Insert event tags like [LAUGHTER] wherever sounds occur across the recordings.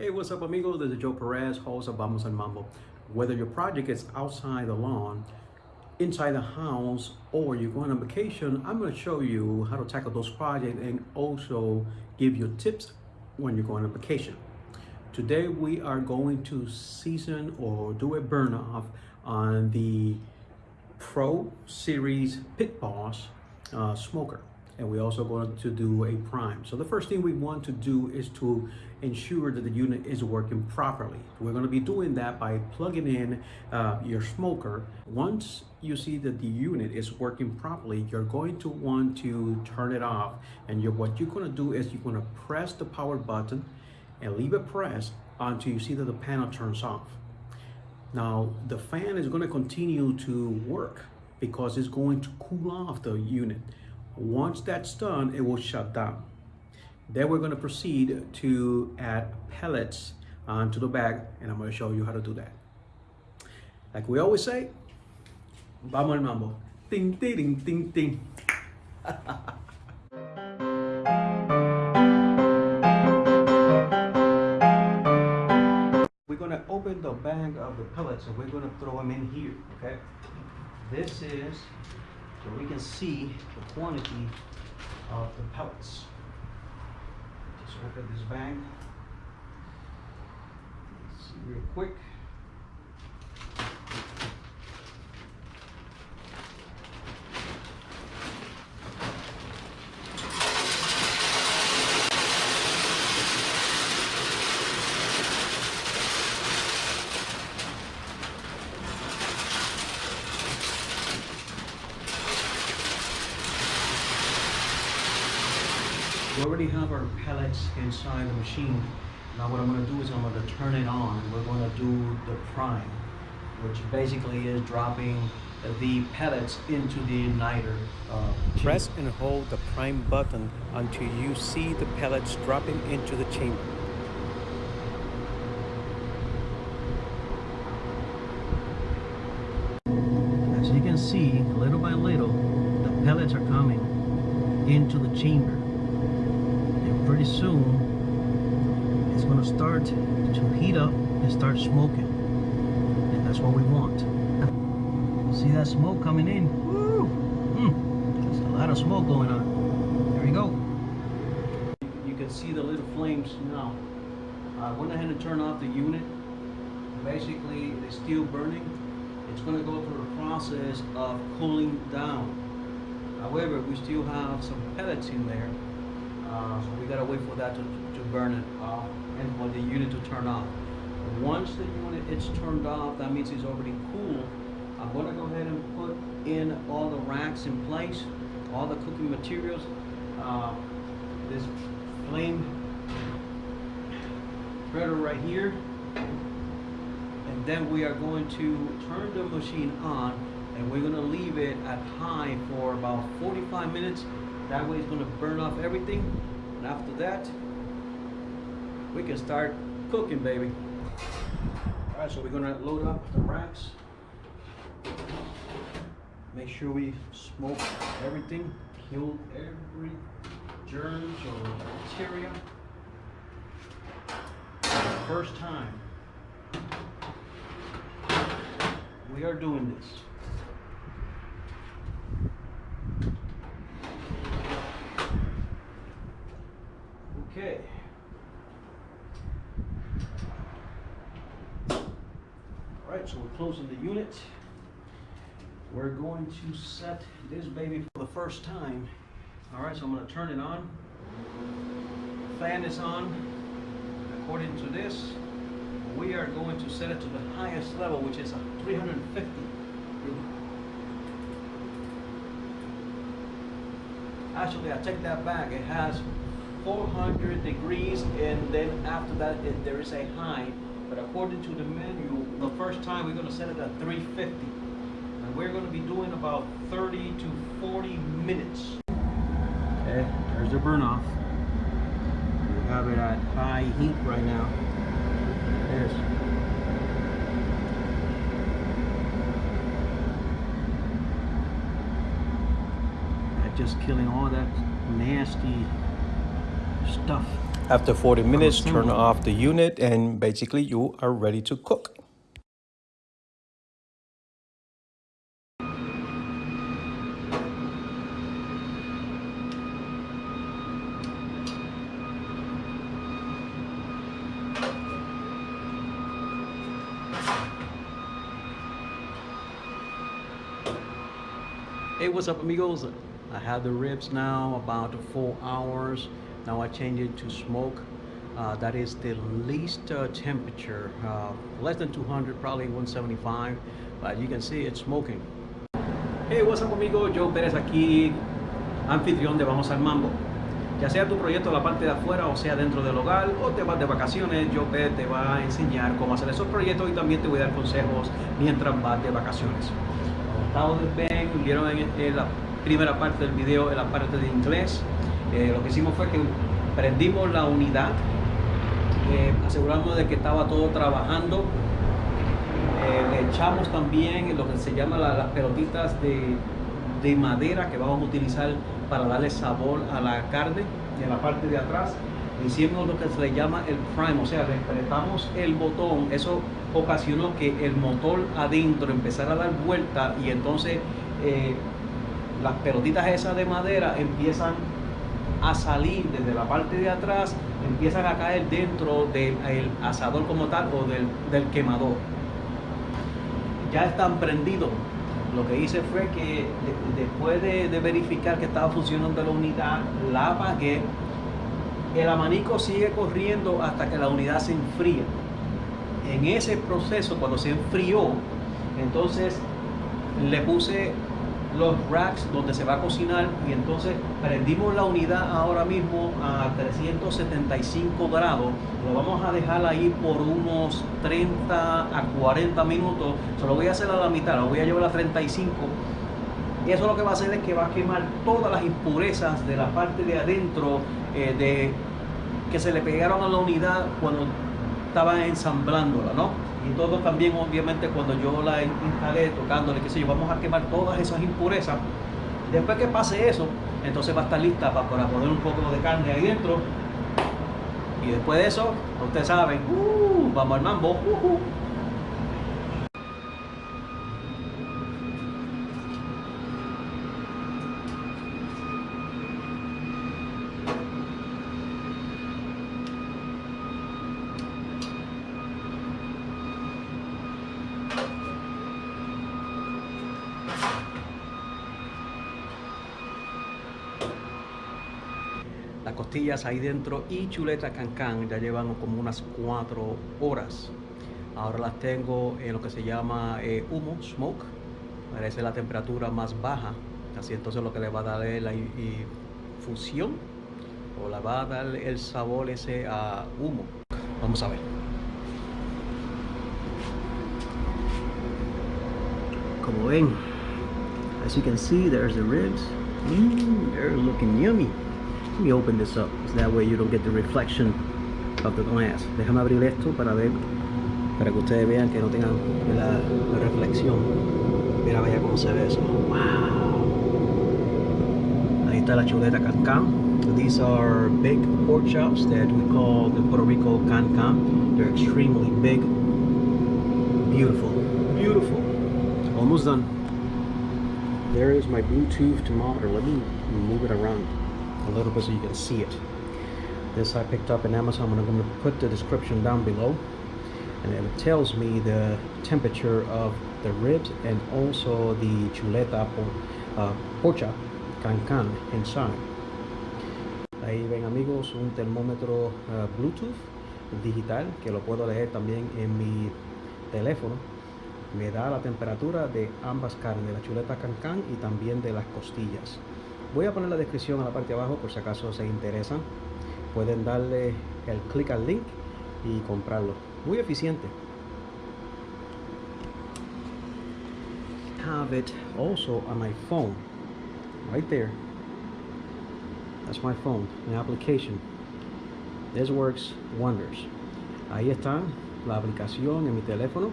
Hey, what's up, amigos? This is Joe Perez, host of Vamos al Mambo. Whether your project is outside the lawn, inside the house, or you're going on vacation, I'm going to show you how to tackle those projects and also give you tips when you're going on vacation. Today, we are going to season or do a burn off on the Pro Series Pit Boss uh, smoker and we're also going to do a prime. So the first thing we want to do is to ensure that the unit is working properly. We're going to be doing that by plugging in uh, your smoker. Once you see that the unit is working properly, you're going to want to turn it off. And you're, what you're going to do is you're going to press the power button and leave it pressed until you see that the panel turns off. Now, the fan is going to continue to work because it's going to cool off the unit. Once that's done, it will shut down. Then we're going to proceed to add pellets onto the bag, and I'm going to show you how to do that. Like we always say, vamos al mambo. Ting, ting, ting, ting, [LAUGHS] we're going to open the bag of the pellets, and we're going to throw them in here, okay? This is so we can see the quantity of the pellets. Just open this bag. Let's see real quick. We already have our pellets inside the machine. Now what I'm going to do is I'm going to turn it on. We're going to do the prime, which basically is dropping the pellets into the igniter. Uh, Press and hold the prime button until you see the pellets dropping into the chamber. As you can see, little by little, the pellets are coming into the chamber pretty soon it's going to start to heat up and start smoking. And that's what we want. See that smoke coming in? Woo! Mm. there's a lot of smoke going on. There we go. You can see the little flames now. I went ahead and turned off the unit. Basically it's still burning. It's going to go through the process of cooling down. However we still have some pellets in there uh, so we gotta wait for that to, to burn it off and for the unit to turn off. Once the unit is turned off, that means it's already cool. I'm gonna go ahead and put in all the racks in place, all the cooking materials. Uh, this flame spreader right here. And then we are going to turn the machine on and we're gonna leave it at high for about 45 minutes that way it's to burn off everything. And after that, we can start cooking, baby. All right, so we're to load up the racks. Make sure we smoke everything, kill every germs or bacteria. First time we are doing this. Okay. All right, so we're closing the unit. We're going to set this baby for the first time. All right, so I'm going to turn it on. Fan is on. According to this, we are going to set it to the highest level, which is 350. Actually, I take that back. It has 400 degrees and then after that it, there is a high but according to the menu the first time we're going to set it at 350 and we're going to be doing about 30 to 40 minutes. Okay there's the burn off we have it at high heat right now. There's just killing all that nasty stuff After 40 minutes, turn off the unit and basically you are ready to cook. Hey, what's up amigos? I have the ribs now about four hours. Now I change it to smoke. Uh, that is the least uh, temperature, uh, less than 200, probably 175. But you can see it's smoking. Hey, what's up amigos? Joe Pérez aquí, anfitrión de Vamos al Mambo. Ya sea tu proyecto en la parte de afuera o sea dentro del hogar o te vas de vacaciones, Joe Pérez te va a enseñar cómo hacer esos proyectos y también te voy a dar consejos mientras vas de vacaciones ven, vieron en, la primera parte del video, en la parte de inglés, eh, lo que hicimos fue que prendimos la unidad, eh, aseguramos de que estaba todo trabajando, eh, le echamos también lo que se llama las pelotitas de, de madera que vamos a utilizar para darle sabor a la carne en la parte de atrás. Hicimos lo que se le llama el prime, o sea, le el botón, eso ocasionó que el motor adentro empezara a dar vuelta y entonces eh, las pelotitas esas de madera empiezan a salir desde la parte de atrás, empiezan a caer dentro del asador como tal o del, quemador. Ya están prendidos. Lo que hice fue que después de, de verificar que estaba funcionando la unidad, la apagué el abanico sigue corriendo hasta que la unidad se enfría. En ese proceso, cuando se enfrió, entonces le puse los racks donde se va a cocinar. Y entonces prendimos la unidad ahora mismo a 375 grados. Lo vamos a dejar ahí por unos 30 a 40 minutos. Se lo voy a hacer a la mitad, lo voy a llevar a 35 y eso lo que va a hacer es que va a quemar todas las impurezas de la parte de adentro eh, de, que se le pegaron a la unidad cuando estaba ensamblándola, ¿no? Y todo también, obviamente, cuando yo la instalé, tocándole, qué sé yo, vamos a quemar todas esas impurezas. Después que pase eso, entonces va a estar lista para, poner un poco de carne ahí dentro. Y después de eso, ustedes saben, uh, vamos al mambo. Uh, uh. Costillas ahí dentro y chuleta cancán ya llevan como unas cuatro horas. Ahora las tengo en lo que se llama eh, humo, smoke. Parece la temperatura más baja. Así entonces lo que le va a dar es la infusión o le va a dar el sabor ese a humo. Vamos a ver. Como ven as you can see there's the ribs. Mm, they're looking yummy Let me open this up, so that way you don't get the reflection of the glass. Déjame abrir esto para ver, para que ustedes vean que no tengan la, la reflexión. Mira, vaya cómo se ve eso. Wow. Ahí está la chuleta cancán. These are big pork chops that we call the Puerto Rico can They're extremely big. Beautiful. Beautiful. Almost done. There is my Bluetooth thermometer. Let me move it around a little bit so you can see it. This I picked up in Amazon. I'm going to put the description down below. And it tells me the temperature of the ribs and also the chuleta por, uh, porcha can can inside. Ahí ven amigos un termómetro uh, Bluetooth digital que lo puedo leer también en mi teléfono. Me da la temperatura de ambas carnes, de la chuleta can y también de las costillas. Voy a poner la descripción a la parte de abajo por si acaso se interesan. Pueden darle el clic al link y comprarlo. Muy eficiente. Have it also on my phone. Right there. That's my phone, my application. This works wonders. Ahí está la aplicación en mi teléfono.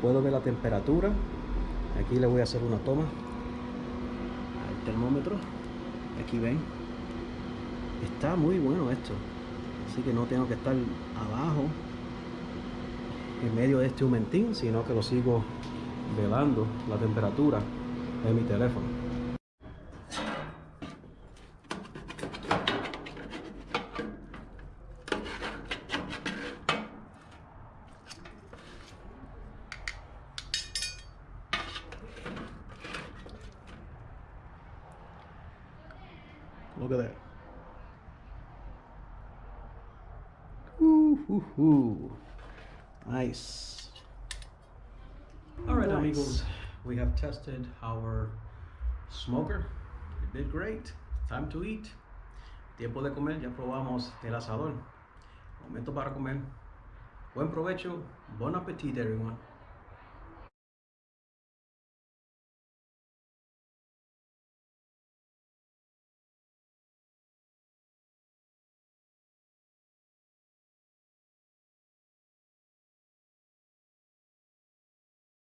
Puedo ver la temperatura. Aquí le voy a hacer una toma al termómetro aquí ven está muy bueno esto Así que no tengo que estar abajo en medio de este humentín, sino que lo sigo velando la temperatura de mi teléfono. Look at that. Ooh, ooh, ooh. Nice. All right, Nice. amigos, we have tested our smoker. It did great. Time to eat. Tiempo de comer. Ya probamos el asador. Momento para comer. Buen provecho. Bon appetit, everyone.